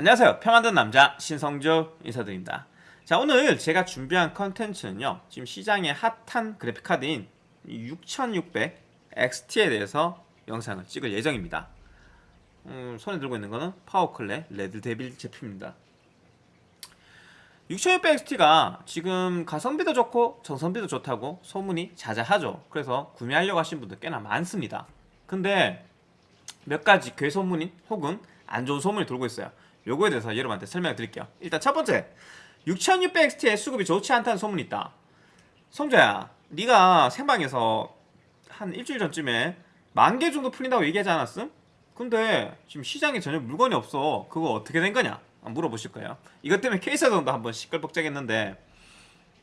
안녕하세요. 표 만든 남자 신성조 인사드립니다. 자 오늘 제가 준비한 컨텐츠는요 지금 시장에 핫한 그래픽카드인 6600 XT에 대해서 영상을 찍을 예정입니다. 음, 손에 들고 있는 거는 PowerColor Red Devil 제품입니다. 6600 XT가 지금 가성비도 좋고 전성비도 좋다고 소문이 자자하죠. 그래서 구매하려고 하신 분들 꽤나 많습니다. 근데 몇 가지 괴소문인 혹은 안 좋은 소문이 돌고 있어요 요거에 대해서 여러분한테 설명을 드릴게요. 일단 첫 번째 6600XT의 수급이 좋지 않다는 소문이 있다. 성재야 네가 생방에서 한 일주일 전쯤에 만 개 정도 풀린다고 얘기하지 않았음? 근데 지금 시장에 전혀 물건이 없어. 그거 어떻게 된 거냐? 물어보실 거예요. 이것 때문에 케이스전도 한번 시끌벅적했는데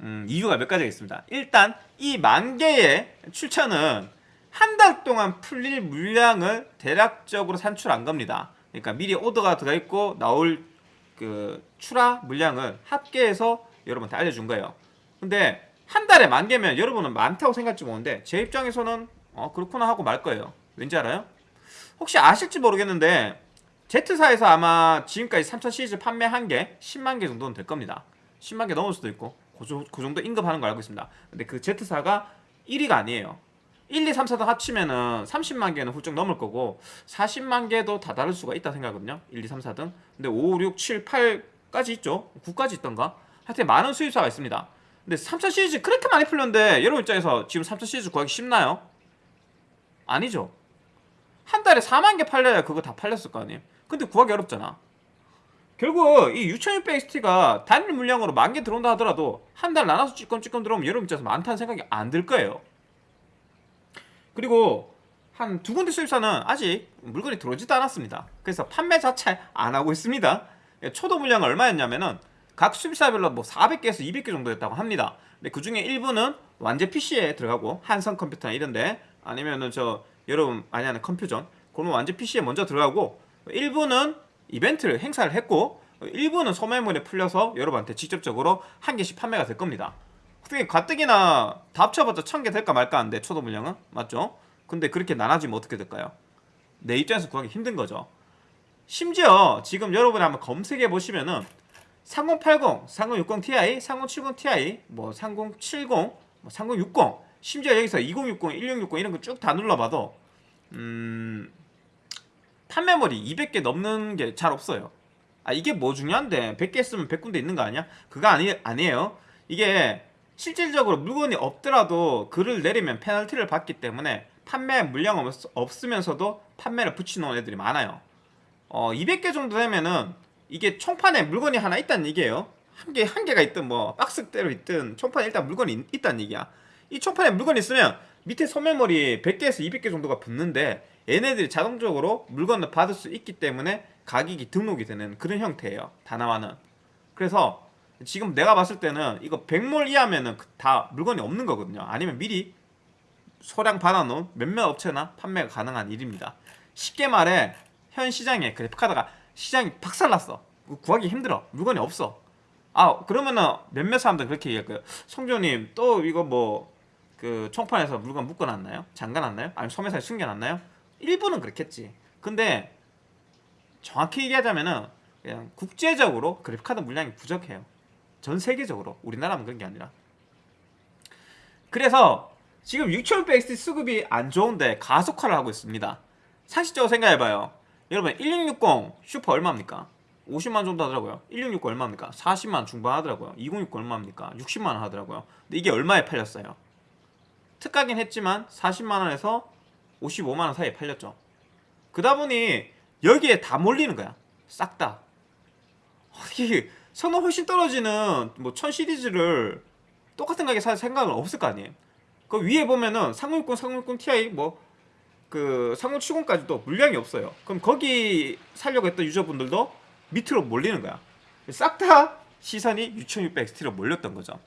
음, 이유가 몇 가지가 있습니다. 일단 이 만 개의 출처는 한 달 동안 풀릴 물량을 대략적으로 산출한 겁니다 그러니까 미리 오더가 들어가 있고 나올 그 출하 물량을 합계해서 여러분한테 알려준 거예요. 근데 한 달에 만 개면 여러분은 많다고 생각할지 모르는데 제 입장에서는 어 그렇구나 하고 말 거예요. 왠지 알아요? 혹시 아실지 모르겠는데 Z사에서 아마 지금까지 3000 시리즈 판매한 게 10만 개 정도는 될 겁니다. 10만 개 넘을 수도 있고 그, 그 정도 임급하는 걸 알고 있습니다. 근데 그 Z사가 1위가 아니에요. 1, 2, 3, 4등 합치면은 30만 개는 훌쩍 넘을 거고 40만 개도 다 다를 수가 있다 생각하거든요. 1, 2, 3, 4등 근데 5, 6, 7, 8까지 있죠? 9까지 있던가? 하여튼 많은 수입사가 있습니다. 근데 3차 시리즈 그렇게 많이 풀렸는데 여러분 입장에서 지금 3차 시리즈 구하기 쉽나요? 아니죠. 한 달에 4만 개 팔려야 그거 다 팔렸을 거 아니에요? 근데 구하기 어렵잖아. 결국 이 6600XT가 단일 물량으로 만 개 들어온다 하더라도 한 달 나눠서 찌끔찌끔 들어오면 여러분 입장에서 많다는 생각이 안 들 거예요 그리고 한 두 군데 수입사는 아직 물건이 들어오지도 않았습니다. 그래서 판매 자체 안 하고 있습니다. 초도 물량 얼마였냐면은 각 수입사별로 뭐 400개에서 200개 정도였다고 합니다. 근데 그 중에 일부는 완제 PC에 들어가고 한성 컴퓨터나 이런데 아니면은 저 여러분 많이 하는 컴퓨전 그런 완제 PC에 먼저 들어가고 일부는 이벤트를 행사를 했고 일부는 소매물에 풀려서 여러분한테 직접적으로 한 개씩 판매가 될 겁니다. 어떻게 가뜩이나 다 합쳐봤자 천 개 될까 말까 한데 초도 물량은 맞죠? 근데 그렇게 나눠지면 어떻게 될까요? 내 입장에서 구하기 힘든 거죠. 심지어 지금 여러분이 한번 검색해 보시면은 3080, 3060 Ti, 3070 Ti, 뭐 3070, 뭐 3060, 심지어 여기서 2060, 1660 이런 거 쭉 다 눌러봐도 음 판매물이 200개 넘는 게 잘 없어요. 아 이게 뭐 중요한데 100개 쓰면 100군데 있는 거 아니야? 그거 아니 아니에요. 이게 실질적으로 물건이 없더라도 글을 내리면 페널티를 받기 때문에 판매 물량 없, 으면서도 판매를 붙여놓은 애들이 많아요. 어, 200개 정도 되면은 이게 총판에 물건이 하나 있다는 얘기예요. 한 개, 한 개가 있든 뭐 박스대로 있든 총판에 일단 물건이 있, 다는 얘기야. 이 총판에 물건이 있으면 밑에 소매머리 100개에서 200개 정도가 붙는데 얘네들이 자동적으로 물건을 받을 수 있기 때문에 가격이 등록이 되는 그런 형태예요. 다나와는. 그래서 지금 내가 봤을 때는 이거 100몰 이하면은 그다 물건이 없는 거거든요. 아니면 미리 소량 받아놓은 몇몇 업체나 판매가 가능한 일입니다. 쉽게 말해 현 시장에 그래픽카드가 시장이 박살났어. 구하기 힘들어. 물건이 없어. 아 그러면은 몇몇 사람들 그렇게 얘기할 거예요? 성조님 또 이거 뭐 그 총판에서 물건 묶어놨나요? 잠가놨나요? 아니면 소매사에 숨겨놨나요? 일부는 그렇겠지. 근데 정확히 얘기하자면은 그냥 국제적으로 그래픽카드 물량이 부족해요 전 세계적으로 우리나라만 그런 게 아니라. 그래서 지금 6600XT 수급이 안 좋은데 가속화를 하고 있습니다. 상식적으로 생각해봐요. 여러분 1660 슈퍼 얼마입니까? 50만 정도 하더라고요. 1660 얼마입니까? 40만 중반 하더라고요. 2060 얼마입니까? 60만 하더라고요. 근데 이게 얼마에 팔렸어요? 특가긴 했지만 40만원에서 55만원 사이에 팔렸죠. 그다 보니 여기에 다 몰리는 거야. 싹다. 어떻게 성능 훨씬 떨어지는 뭐 1000 시리즈를 똑같은 가격에 살 생각은 없을 거 아니에요. 그 위에 보면은 3060, 3060 Ti 뭐 그 3070까지도 물량이 없어요. 그럼 거기 살려고 했던 유저분들도 밑으로 몰리는 거야. 싹 다 시선이 6600XT로 몰렸던 거죠.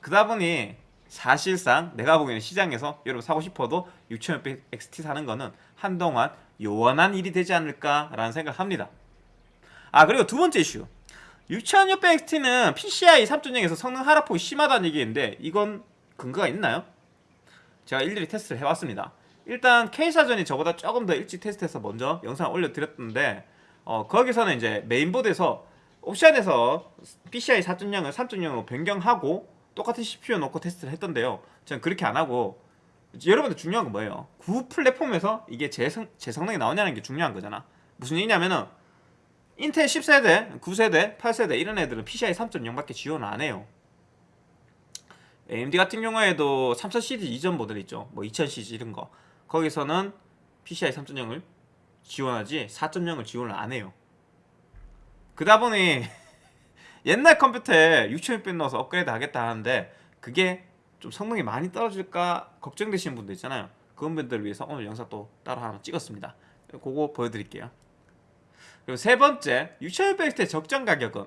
그러다 보니 사실상 내가 보기에는 시장에서 여러분 사고 싶어도 6600XT 사는 거는 한동안 요원한 일이 되지 않을까라는 생각합니다. 아 그리고 두 번째 이슈 6600XT는 PCI 3.0에서 성능 하락폭이 심하다는 얘기인데 이건 근거가 있나요? 제가 일일이 테스트를 해봤습니다 일단 K사전이 저보다 조금 더 일찍 테스트해서 먼저 영상을 올려드렸던데 어, 거기서는 이제 메인보드에서 옵션에서 PCI 4.0을 3.0으로 변경하고 똑같은 CPU 놓고 테스트를 했던데요. 저는 그렇게 안 하고 여러분들 중요한 건 뭐예요? 구 플랫폼에서 이게 제, 성, 제 성능이 나오냐는 게 중요한 거잖아. 무슨 얘기냐면은 인텔 10세대, 9세대, 8세대 이런 애들은 PCI 3.0밖에 지원을 안 해요. AMD 같은 경우에도 3000 시리즈 이전 모델 있죠. 뭐 2000 시리즈 이런 거. 거기서는 PCI 3.0을 지원하지 4.0을 지원을 안 해요. 그다 보니 옛날 컴퓨터에 6600 넣어서 업그레이드 하겠다 하는데 그게 좀 성능이 많이 떨어질까 걱정되시는 분들 있잖아요. 그런 분들을 위해서 오늘 영상 또 따로 하나 찍었습니다. 그거 보여드릴게요. 그리고 세 번째 6600X의 적정 가격은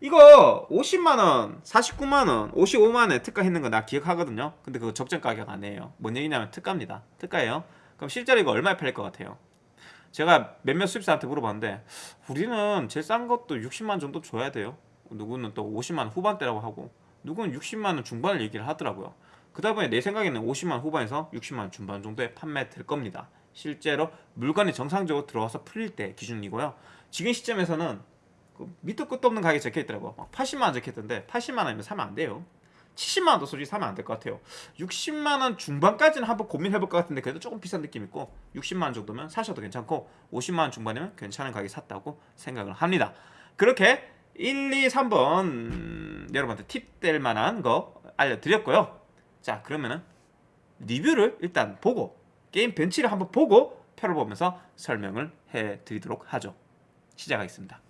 이거 50만원, 49만원, 55만원에 특가 했는 거 나 기억하거든요. 근데 그거 적정 가격 아니에요. 뭔 얘기냐면 특가입니다. 특가예요. 그럼 실제로 이거 얼마에 팔릴 것 같아요? 제가 몇몇 수입사한테 물어봤는데 우리는 제일 싼 것도 60만 정도 줘야 돼요. 누구는 또 50만 후반대라고 하고 누구는 60만 원 중반을 얘기를 하더라고요. 그다 보니 내 생각에는 50만 후반에서 60만 중반 정도에 판매될 겁니다. 실제로 물건이 정상적으로 들어와서 풀릴 때 기준이고요. 지금 시점에서는 그 밑도 끝도 없는 가격이 적혀 있더라고. 막 80만 원 적혀 있던데 80만 원이면 사면 안 돼요. 70만 원도 솔직히 사면 안 될 것 같아요. 60만 원 중반까지는 한번 고민해 볼 것 같은데 그래도 조금 비싼 느낌 있고 60만 원 정도면 사셔도 괜찮고 50만 원 중반이면 괜찮은 가격에 샀다고 생각을 합니다. 그렇게 1, 2, 3번 여러분한테 팁 될 만한 거 알려드렸고요. 자 그러면은 리뷰를 일단 보고 게임 벤치를 한번 보고 펴보면서 설명을 해드리도록 하죠. 시작하겠습니다.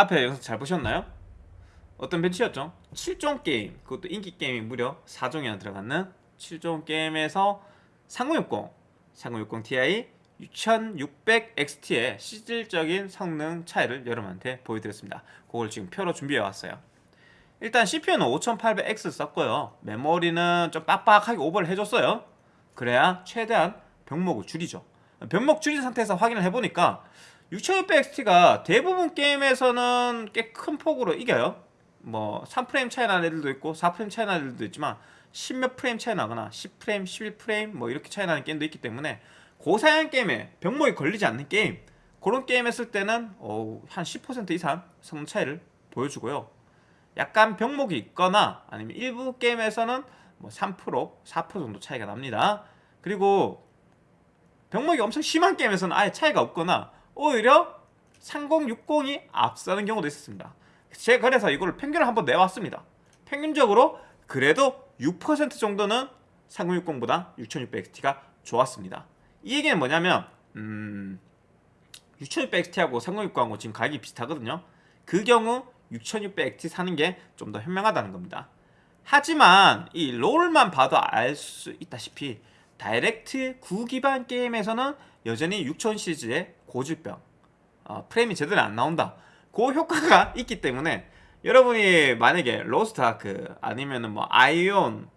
앞에 영상 잘 보셨나요? 어떤 벤치였죠? 7종 게임. 그것도 인기 게임이 무려 4종이나 들어가는 7종 게임에서 3060 3060 Ti 6600XT의 실질적인 성능 차이를 여러분한테 보여드렸습니다. 그걸 지금 표로 준비해 왔어요. 일단 CPU는 5800X 썼고요. 메모리는 좀 빡빡하게 오버를 해줬어요. 그래야 최대한 병목을 줄이죠. 병목 줄인 상태에서 확인을 해보니까 6600XT가 대부분 게임에서는 꽤 큰 폭으로 이겨요. 뭐 3프레임 차이 나는 애들도 있고 4프레임 차이 나는 애들도 있지만 10몇 프레임 차이 나거나 10프레임, 11프레임 뭐 이렇게 차이 나는 게임도 있기 때문에 고사양 게임에 병목이 걸리지 않는 게임 그런 게임 했을 때는 어, 한10% 이상 성능 차이를 보여주고요. 약간 병목이 있거나 아니면 일부 게임에서는 뭐 3%, 4% 정도 차이가 납니다. 그리고 병목이 엄청 심한 게임에서는 아예 차이가 없거나 오히려 3060이 앞서는 경우도 있었습니다. 제가 그래서 이걸 평균을 한번 내왔습니다. 평균적으로 그래도 6% 정도는 3060보다 6600XT가 좋았습니다. 이 얘기는 뭐냐면 음, 6600XT하고 3060하고 지금 가격이 비슷하거든요. 그 경우 6600XT 사는 게 좀 더 현명하다는 겁니다. 하지만 이 롤만 봐도 알 수 있다시피 Direct 9 기반 게임에서는 여전히 6000 시리즈의 고질병 어, 프레임이 제대로 안 나온다. 그 효과가 있기 때문에 여러분이 만약에 로스트아크 아니면은 뭐 아이온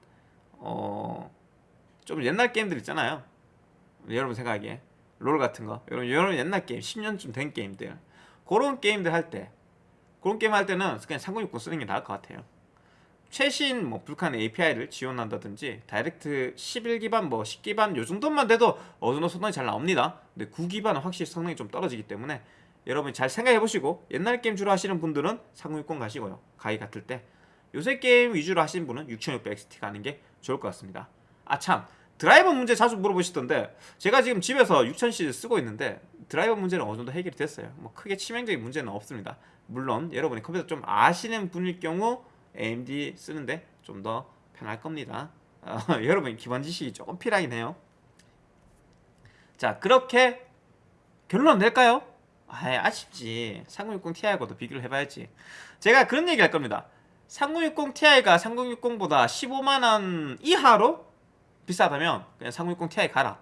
어 좀 옛날 게임들 있잖아요. 여러분 생각하기에. 롤 같은 거. 여러분 여러분 옛날 게임 10년쯤 된 게임들. 그런 게임들 할 때 그런 게임 할 때는 그냥 3060 쓰는 게 나을 것 같아요 최신 뭐 Vulkan API를 지원한다든지 Direct 11 기반 뭐 10 기반 요 정도만 돼도 어느 정도 성능이 잘 나옵니다. 근데 9 기반은 확실히 성능이 좀 떨어지기 때문에 여러분이 잘 생각해 보시고 옛날 게임 주로 하시는 분들은 3060 가시고요. 가격 같을 때. 요새 게임 위주로 하시는 분은 6600XT 가는 게 좋을 것 같습니다. 아참. 드라이버 문제 자주 물어보시던데 제가 지금 집에서 6000 시리즈 쓰고 있는데 드라이버 문제는 어느 정도 해결이 됐어요? 뭐 크게 치명적인 문제는 없습니다. 물론 여러분이 컴퓨터 좀 아시는 분일 경우 AMD 쓰는데 좀 더 편할 겁니다. 어, 여러분 기본 지식이 조금 필요하긴 해요. 자 그렇게 결론 낼까요? 아 아쉽지. 3060 Ti하고도 비교를 해봐야지. 제가 그런 얘기 할 겁니다. 3060 Ti가 3060보다 15만원 이하로 비싸다면 그냥 3060 Ti 가라.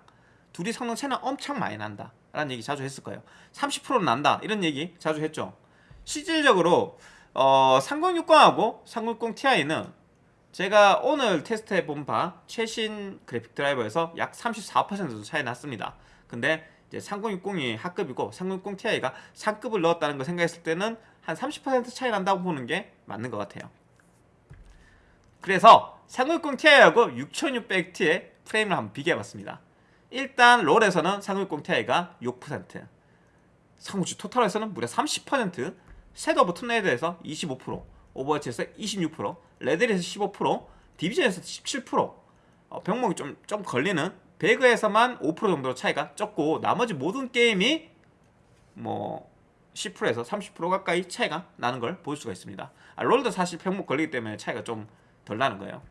둘이 성능 차이는 엄청 많이 난다 라는 얘기 자주 했을 거예요. 30%는 난다. 이런 얘기 자주 했죠. 실질적으로 어, 3060하고 3060 Ti는 제가 오늘 테스트해 본 바 최신 그래픽 드라이버에서 약 34% 정도 차이 났습니다 근데 이제 3060이 하급이고 3060 Ti가 상급을 넣었다는 걸 생각했을 때는 한 30% 차이 난다고 보는 게 맞는 것 같아요 그래서 3060 Ti하고 6600T의 프레임을 한번 비교해봤습니다. 일단 롤에서는 3060 Ti가 6% 상호주 토탈에서는 무려 30% 셋 오브 툰레이드에서 25% 오버워치에서 26% 레드에서 15% 디비전에서 17% 어, 병목이 좀, 좀 걸리는 배그에서만 5% 정도 차이가 적고 나머지 모든 게임이 뭐 10%에서 30% 가까이 차이가 나는 걸 볼 수가 있습니다. 아, 롤도 사실 병목 걸리기 때문에 차이가 좀 덜 나는 거예요.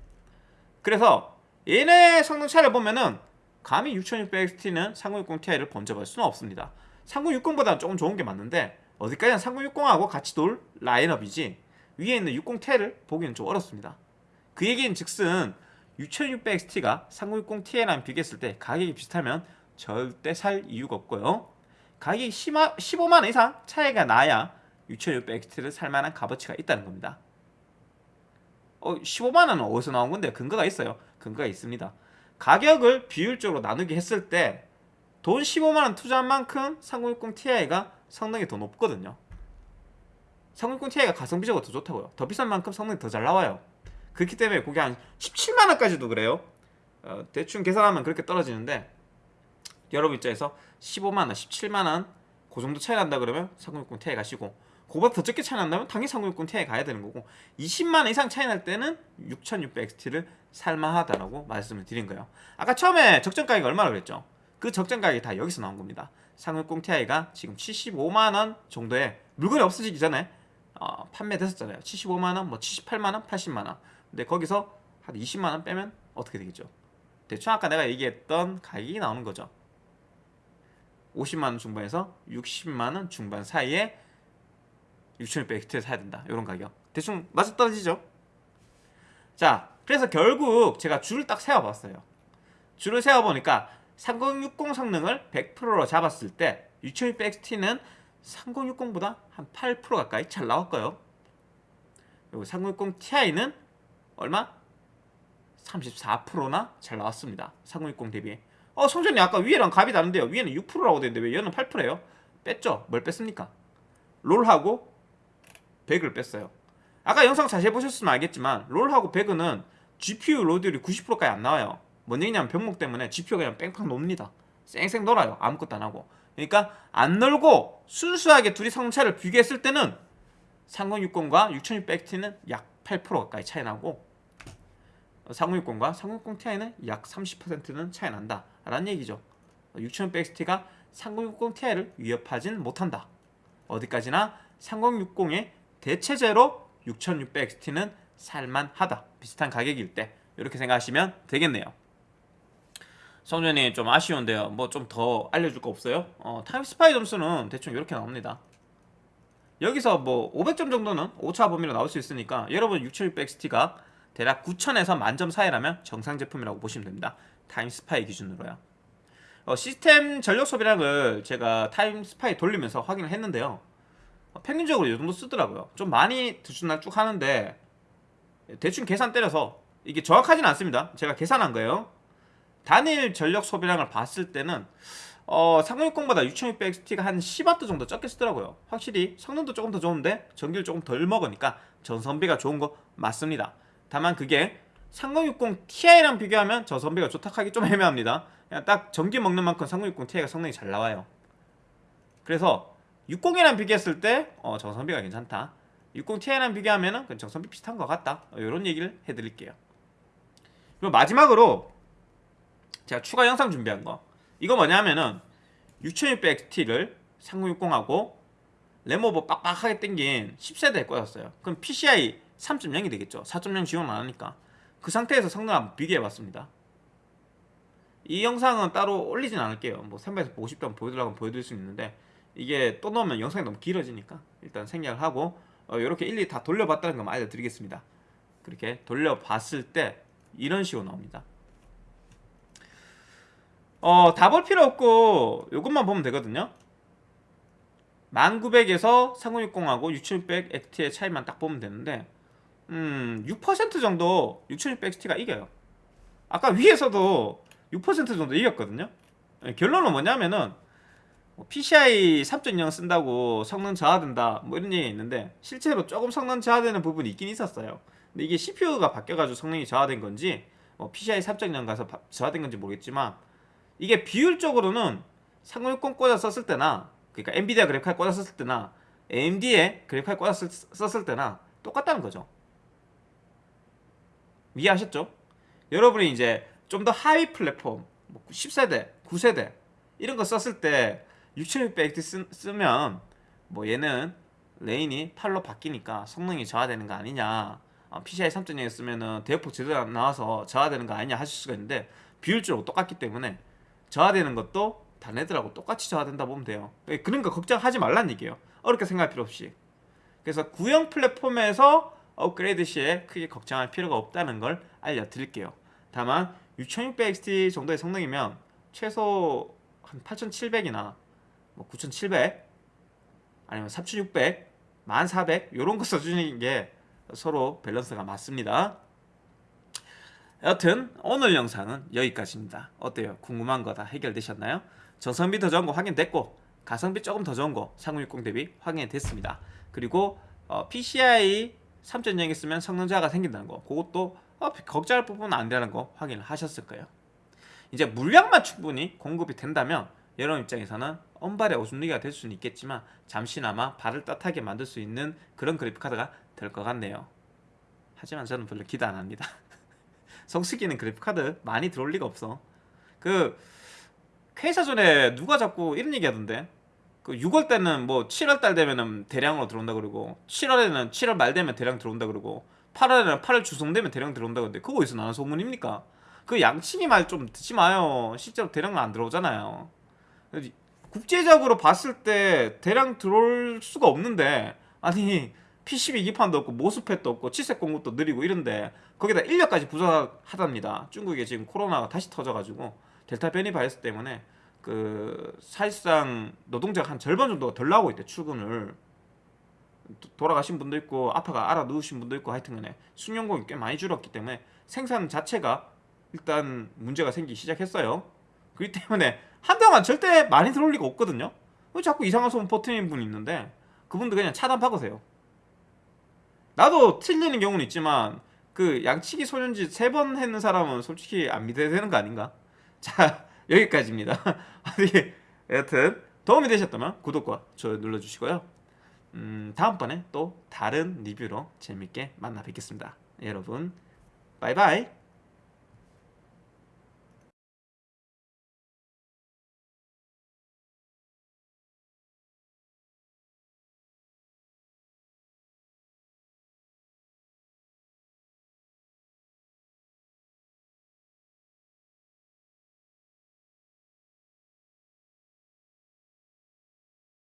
그래서 얘네 성능 차이를 보면은 감히 6600XT는 3060 Ti를 번져볼 수는 없습니다. 3060보다는 조금 좋은 게 맞는데 어디까지나 3060하고 같이 돌 라인업이지 위에 있는 60 Ti를 보기는 좀 어렵습니다. 그 얘기는 즉슨 6600XT가 3060 Ti랑 비교했을 때 가격이 비슷하면 절대 살 이유가 없고요. 가격이 15만원 이상 차이가 나야 6600XT를 살만한 값어치가 있다는 겁니다. 어, 15만원은 어디서 나온 건데 근거가 있어요. 근거가 있습니다. 가격을 비율적으로 나누기 했을 때 돈 15만원 투자한 만큼 3060 Ti가 성능이 더 높거든요. 3060 Ti가 가성비적으로 더 좋다고요. 더 비싼 만큼 성능이 더 잘 나와요. 그렇기 때문에 그게 한 17만원까지도 그래요. 어, 대충 계산하면 그렇게 떨어지는데 여러분 입장에서 15만원, 17만원 그 정도 차이 난다 그러면 3060 Ti 가시고 그보다 더 적게 차이 난다면 당연히 3060 Ti 가야 되는 거고 20만원 이상 차이 날 때는 6600XT를 살만하다라고 말씀을 드린 거예요. 아까 처음에 적정 가격이 얼마나 그랬죠? 그 적정 가격이 다 여기서 나온 겁니다 3060 Ti가 지금 75만원 정도에 물건이 없어지기 전에 어, 판매됐었잖아요 75만원, 뭐 78만원, 80만원 근데 거기서 한 20만원 빼면 어떻게 되겠죠? 대충 아까 내가 얘기했던 가격이 나오는 거죠 50만원 중반에서 60만원 중반 사이에 6600XT를 사야 된다. 이런 가격. 대충 맞아 떨어지죠? 자, 그래서 결국 제가 줄을 딱 세워봤어요. 줄을 세워보니까 3060 성능을 100%로 잡았을 때 6600XT는 3060보다 한 8% 가까이 잘 나왔고요. 그리고 3060 Ti는 얼마? 34%나 잘 나왔습니다. 3060 대비. 어, 성전이 아까 위에랑 값이 다른데요. 위에는 6%라고 되는데 왜 얘는 8%예요? 뺐죠? 뭘 뺐습니까? 롤하고 배그를 뺐어요. 아까 영상 자세히 보셨으면 알겠지만 롤하고 배그는 GPU 로드율이 90%까지 안 나와요. 뭔 얘기냐면 병목 때문에 GPU가 그냥 뺑팡 놉니다. 쌩쌩 놀아요. 아무것도 안 하고. 그러니까 안 놀고 순수하게 둘이 성차를 비교했을 때는 3060과 6600XT는 약 8% 가까이 차이 나고 3060과 3060 Ti는 약 30%는 차이 난다 라는 얘기죠 6600XT가 3060 Ti를 위협하진 못한다 어디까지나 3060의 대체제로 6600XT는 살만하다 비슷한 가격일 때 이렇게 생각하시면 되겠네요 성조님 좀 아쉬운데요 뭐 좀 더 알려줄 거 없어요? 어, Time Spy 점수는 대충 이렇게 나옵니다 여기서 뭐 500점 정도는 오차 범위로 나올 수 있으니까 여러분 6600XT가 대략 9000에서 만점 사이라면 정상 제품이라고 보시면 됩니다. 타임스파이 기준으로요. 어, 시스템 전력 소비량을 제가 타임스파이 돌리면서 확인을 했는데요. 어, 평균적으로 이 정도 쓰더라고요. 좀 많이 들쭉날쭉 하는데 대충 계산 때려서 이게 정확하진 않습니다. 제가 계산한 거예요. 단일 전력 소비량을 봤을 때는 어, 3060보다 6600XT가 한 10W 정도 적게 쓰더라고요. 확실히 성능도 조금 더 좋은데 전기를 조금 덜 먹으니까 전선비가 좋은 거 맞습니다. 다만 그게 3060 Ti랑 비교하면 전선비가 좋다 하기 좀 애매합니다. 그냥 딱 전기 먹는 만큼 3060 Ti가 성능이 잘 나와요. 그래서 60이랑 비교했을 때 어, 전선비가 괜찮다. 60 Ti랑 비교하면 은 정선비 비슷한 것 같다. 어, 이런 얘기를 해드릴게요. 그리고 마지막으로 제가 추가 영상 준비한 거. 이거 뭐냐면은 6600XT를 3060하고 램오버 빡빡하게 땡긴 10세대에 꽂았어요. 그럼 PCI 3.0이 되겠죠. 4.0 지원 안 하니까. 그 상태에서 성능 한번 비교해 봤습니다. 이 영상은 따로 올리진 않을게요. 뭐 선배에서 보고 싶다면 보여드리려고 보여드릴 수 있는데 이게 또 넣으면 영상이 너무 길어지니까 일단 생략을 하고 어, 이렇게 일일이 다 돌려봤다는 것만 알려드리겠습니다. 그렇게 돌려봤을 때 이런 식으로 나옵니다 어, 다 볼 필요 없고 이것만 보면 되거든요. 1900에서 3060하고 6600 XT의 차이만 딱 보면 되는데 음, 6% 정도 6600 XT가 이겨요. 아까 위에서도 6% 정도 이겼거든요. 네, 결론은 뭐냐면은 뭐 PCI 3.0 쓴다고 성능 저하된다 뭐 이런 얘기 있는데 실제로 조금 성능 저하되는 부분이 있긴 있었어요. 근데 이게 CPU가 바뀌어가지고 성능이 저하된 건지 뭐 PCI 3.0 가서 저하된 건지 모르겠지만 이게 비율적으로는 3060 꽂아 썼을 때나 그러니까 엔비디아 그래픽 카드 꽂아 썼을 때나 AMD에 그래픽 카드 꽂아 썼을 때나 똑같다는 거죠 이해하셨죠? 여러분이 이제 좀 더 하위 플랫폼 10세대, 뭐 9세대 이런 거 썼을 때 6600X 쓰면 뭐 얘는 lane이 8로 바뀌니까 성능이 저하되는 거 아니냐 어, PCI 3.0 쓰면 은 대역폭 제대로 안 나와서 저하되는 거 아니냐 하실 수가 있는데 비율적으로 똑같기 때문에 저하되는 것도 다른 애들하고 똑같이 저하된다 보면 돼요. 예, 그러니까 걱정하지 말란 얘기예요. 어렵게 생각할 필요 없이. 그래서 구형 플랫폼에서 업그레이드 시에 크게 걱정할 필요가 없다는 걸 알려드릴게요. 다만 6600XT 정도의 성능이면 최소 한 8700이나 뭐 9700 아니면 3600 1400 이런 거 써주는 게 서로 밸런스가 맞습니다 여튼 오늘 영상은 여기까지입니다. 어때요? 궁금한 거 다 해결되셨나요? 전성비 더 좋은 거 확인됐고 가성비 조금 더 좋은 거 3060 대비 확인이 됐습니다. 그리고 어, PCI 3.0 있으면 성능 저하가 생긴다는 거 그것도 어, 걱정할 부분은 안 되는 거 확인을 하셨을 거예요. 이제 물량만 충분히 공급이 된다면 여러분 입장에서는 언발의 오줌누기가 될 수는 있겠지만 잠시나마 발을 따뜻하게 만들 수 있는 그런 그래픽카드가 될 것 같네요. 하지만 저는 별로 기대 안 합니다. 성수기는 그래픽카드 많이 들어올 리가 없어. 그 회사 전에 누가 자꾸 이런 얘기 하던데? 그 6월 때는 뭐 7월 달 되면은 대량으로 들어온다 그러고 7월에는 7월 말 되면 대량 들어온다 그러고 8월에는 8월 주송되면 대량 들어온다 그러는데 그거 어디서 나는 소문입니까? 그 양치기 말 좀 듣지 마요. 실제로 대량은 안 들어오잖아요. 국제적으로 봤을 때 대량 들어올 수가 없는데 아니 PCB 기판도 없고 모스펫도 없고 칠색 공급도 느리고 이런데 거기다 인력까지 부족하답니다. 중국에 지금 코로나가 다시 터져가지고 델타 변이 바이러스 때문에 그 사실상 노동자가 한 절반 정도가 덜 나오고 있대 출근을 도- 돌아가신 분도 있고 아파가 알아 누우신 분도 있고 하여튼간에 숙련공이 꽤 많이 줄었기 때문에 생산 자체가 일단 문제가 생기기 시작했어요. 그렇기 때문에 한동안 절대 많이 들어올 리가 없거든요. 왜 자꾸 이상한 소문 퍼뜨리는 분이 있는데 그분도 그냥 차단 박으세요. 나도 틀리는 경우는 있지만 그 양치기 소년지 세 번 했는 사람은 솔직히 안 믿어야 되는 거 아닌가? 자 여기까지입니다. 아니 여튼 도움이 되셨다면 구독과 좋아요 눌러주시고요. 음, 다음번에 또 다른 리뷰로 재밌게 만나 뵙겠습니다. 여러분 바이바이.